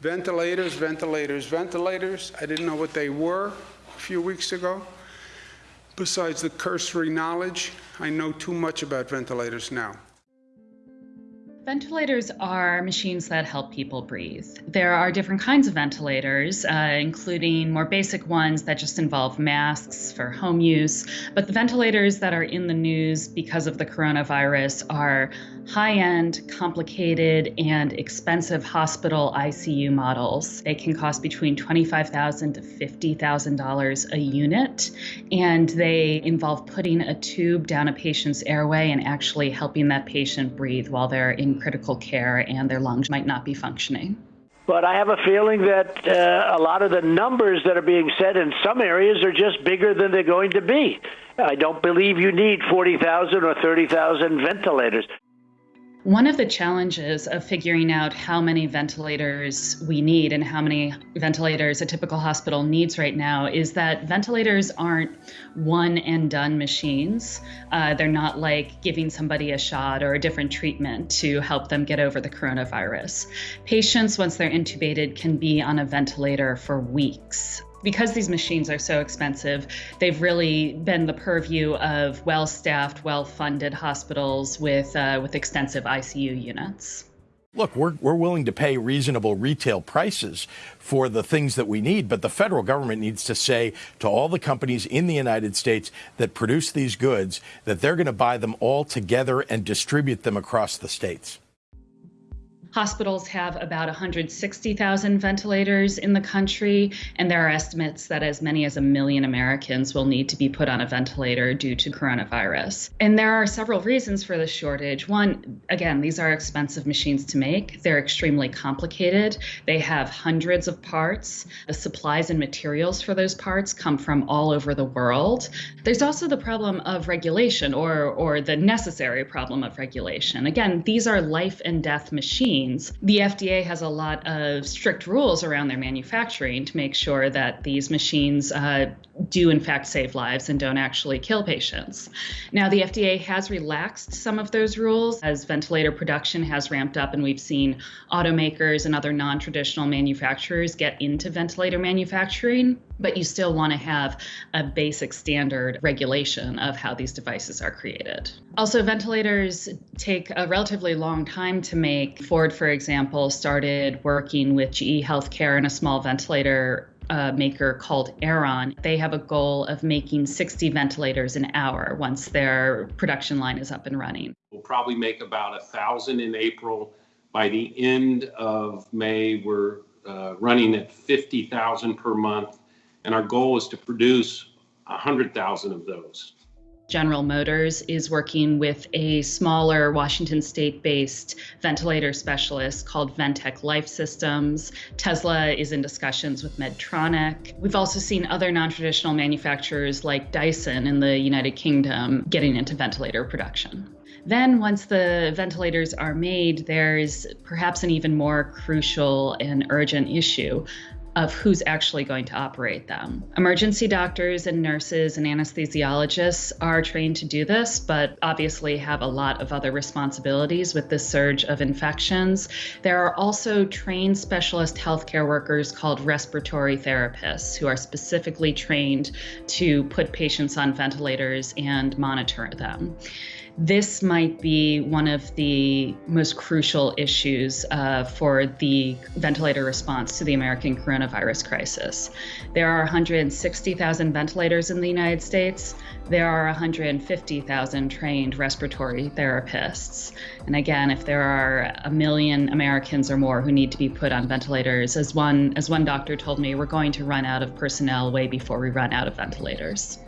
Ventilators, ventilators, ventilators. I didn't know what they were a few weeks ago. Besides the cursory knowledge, I know too much about ventilators now. Ventilators are machines that help people breathe. There are different kinds of ventilators, uh, including more basic ones that just involve masks for home use. But the ventilators that are in the news because of the coronavirus are high end, complicated, and expensive hospital ICU models. They can cost between $25,000 to $50,000 a unit, and they involve putting a tube down a patient's airway and actually helping that patient breathe while they're in critical care and their lungs might not be functioning. But I have a feeling that uh, a lot of the numbers that are being said in some areas are just bigger than they're going to be. I don't believe you need 40,000 or 30,000 ventilators. One of the challenges of figuring out how many ventilators we need and how many ventilators a typical hospital needs right now is that ventilators aren't one and done machines. Uh, they're not like giving somebody a shot or a different treatment to help them get over the coronavirus. Patients, once they're intubated, can be on a ventilator for weeks because these machines are so expensive, they've really been the purview of well-staffed, well-funded hospitals with uh, with extensive ICU units. Look, we're, we're willing to pay reasonable retail prices for the things that we need, but the federal government needs to say to all the companies in the United States that produce these goods that they're going to buy them all together and distribute them across the states. Hospitals have about 160,000 ventilators in the country, and there are estimates that as many as a million Americans will need to be put on a ventilator due to coronavirus. And there are several reasons for the shortage. One, again, these are expensive machines to make, they're extremely complicated, they have hundreds of parts. The supplies and materials for those parts come from all over the world. There's also the problem of regulation or, or the necessary problem of regulation. Again, these are life and death machines The FDA has a lot of strict rules around their manufacturing to make sure that these machines uh, do, in fact, save lives and don't actually kill patients. Now, the FDA has relaxed some of those rules as ventilator production has ramped up, and we've seen automakers and other non traditional manufacturers get into ventilator manufacturing but you still want to have a basic standard regulation of how these devices are created. Also, ventilators take a relatively long time to make. Ford, for example, started working with GE Healthcare and a small ventilator uh, maker called Airon. They have a goal of making 60 ventilators an hour once their production line is up and running. We'll probably make about a thousand in April. By the end of May, we're uh, running at 50,000 per month, and our goal is to produce 100,000 of those. General Motors is working with a smaller Washington state based ventilator specialist called Ventec Life Systems. Tesla is in discussions with Medtronic. We've also seen other non traditional manufacturers like Dyson in the United Kingdom getting into ventilator production. Then, once the ventilators are made, there's perhaps an even more crucial and urgent issue of who's actually going to operate them. Emergency doctors and nurses and anesthesiologists are trained to do this, but obviously have a lot of other responsibilities with this surge of infections. There are also trained specialist healthcare workers called respiratory therapists who are specifically trained to put patients on ventilators and monitor them this might be one of the most crucial issues uh, for the ventilator response to the American coronavirus crisis. There are 160,000 ventilators in the United States. There are 150,000 trained respiratory therapists. And again, if there are a million Americans or more who need to be put on ventilators, as one as one doctor told me, we're going to run out of personnel way before we run out of ventilators.